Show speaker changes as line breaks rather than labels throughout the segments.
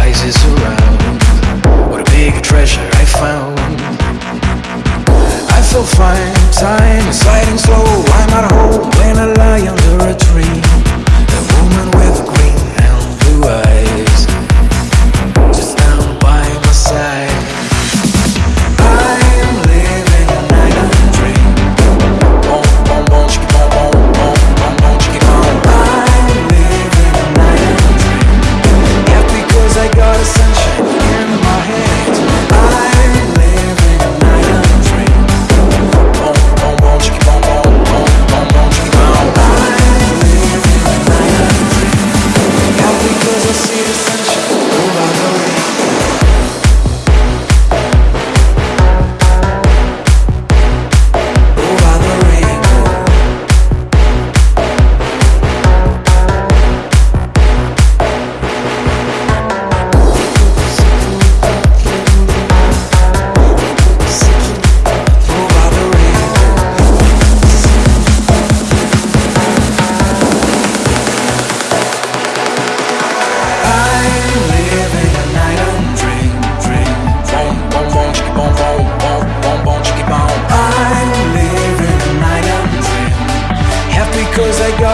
rises around. What a big treasure I found. I feel fine, time is sliding slow. I'm at home when I lie under a tree. see the sun.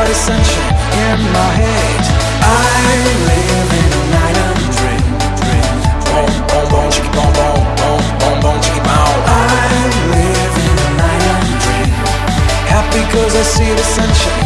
heart is sunshine in my head. I live in a night of dream, dream, Boom boom boom, chicky, boom boom boom boom bon, chicky, bon I live in a night of dream Happy cause I see the sunshine.